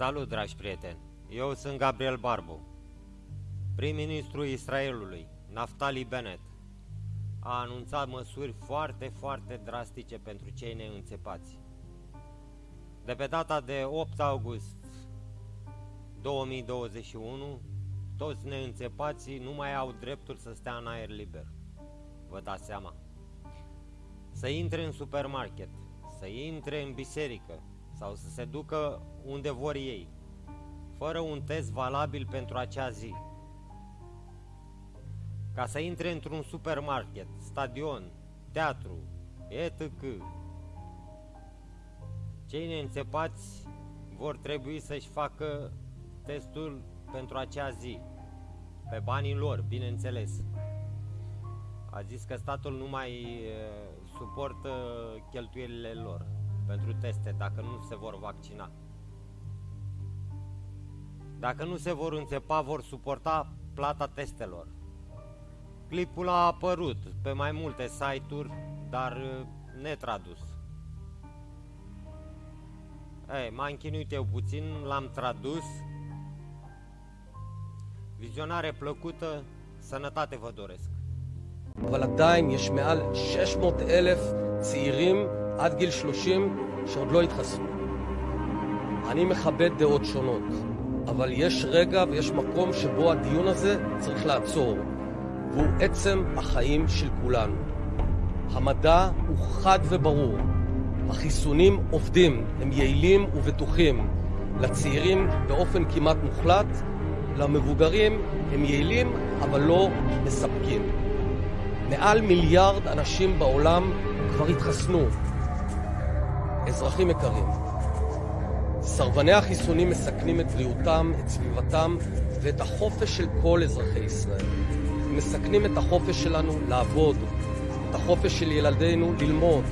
Salut, dragi prieteni! Eu sunt Gabriel Barbu. Prim-ministrul Israelului, Naftali Bennett, a anunțat măsuri foarte, foarte drastice pentru cei neînțepați. De pe data de 8 august 2021, toți neînțepații nu mai au dreptul să stea în aer liber. Vă dați seama? Să intre în supermarket, să intre în biserică sau să se ducă unde vor ei, fără un test valabil pentru acea zi. Ca să intre într-un supermarket, stadion, teatru, etc. Cei neînțepați vor trebui să-și facă testul pentru acea zi, pe banii lor, bineînțeles. A zis că statul nu mai suportă cheltuielile lor pentru teste dacă nu se vor vaccina. Dacă nu se vor înțepa, vor suporta plata testelor. Clipul a apărut pe mai multe site-uri, dar netradus. Ei, m-am chinuit eu puțin, l-am tradus. Vizionare plăcută, sănătate vă doresc. אבל עדיין יש מעל 600 אלף צעירים עד גיל 30 שעוד לא התחסנו. אני מכבד דעות שונות, אבל יש רגע ויש מקום שבו הדיון הזה צריך לעצור, והוא עצם החיים של כולנו. המדע הוא חד וברור. החיסונים עובדים, הם יעילים ובטוחים. לצעירים באופן כמעט מוחלט, למבוגרים הם יעילים אבל לא מספקים. מעל מיליארד אנשים בעולם כבר התחסנו. אזרחים יקרים, סרבני החיסונים מסכנים את בריאותם, את סביבתם ואת החופש של כל אזרחי ישראל. הם מסכנים את החופש שלנו לעבוד, את החופש של ילדינו ללמוד,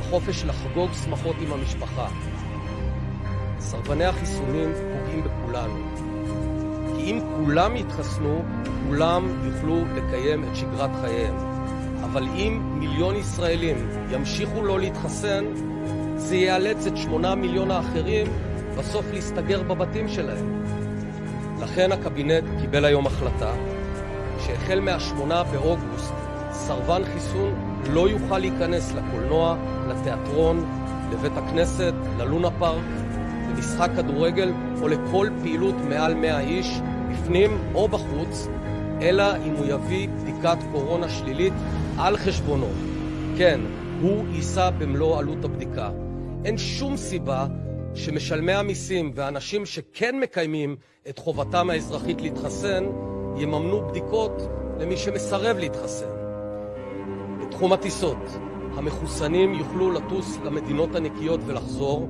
החופש לחגוג שמחות עם המשפחה. סרבני החיסונים פוגעים בכולנו. כי אם כולם יתחסנו, כולם יוכלו לקיים את שגרת חייהם. אבל אם מיליון ישראלים ימשיכו לא להתחסן, זה יאלץ את שמונה מיליון האחרים בסוף להסתגר בבתים שלהם. לכן הקבינט קיבל היום החלטה שהחל מהשמונה באוגוסט סרבן חיסון לא יוכל להיכנס לקולנוע, לתיאטרון, לבית הכנסת, ללונה פארק, למשחק כדורגל או לכל פעילות מעל 100 איש, בפנים או בחוץ, אלא אם הוא יביא בדיקת קורונה שלילית על חשבונו. כן, הוא יישא במלוא עלות הבדיקה. אין שום סיבה שמשלמי המיסים ואנשים שכן מקיימים את חובתם האזרחית להתחסן יממנו בדיקות למי שמסרב להתחסן. בתחום הטיסות, המחוסנים יוכלו לטוס למדינות הנקיות ולחזור,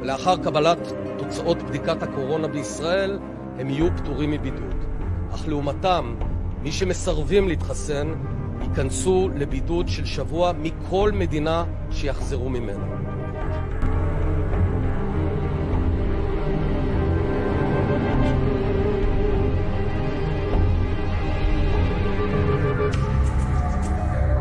ולאחר קבלת תוצאות בדיקת הקורונה בישראל הם יהיו פטורים מבידוד. אך לעומתם, מי שמסרבים להתחסן ייכנסו לבידוד של שבוע מכל מדינה שיחזרו ממנה.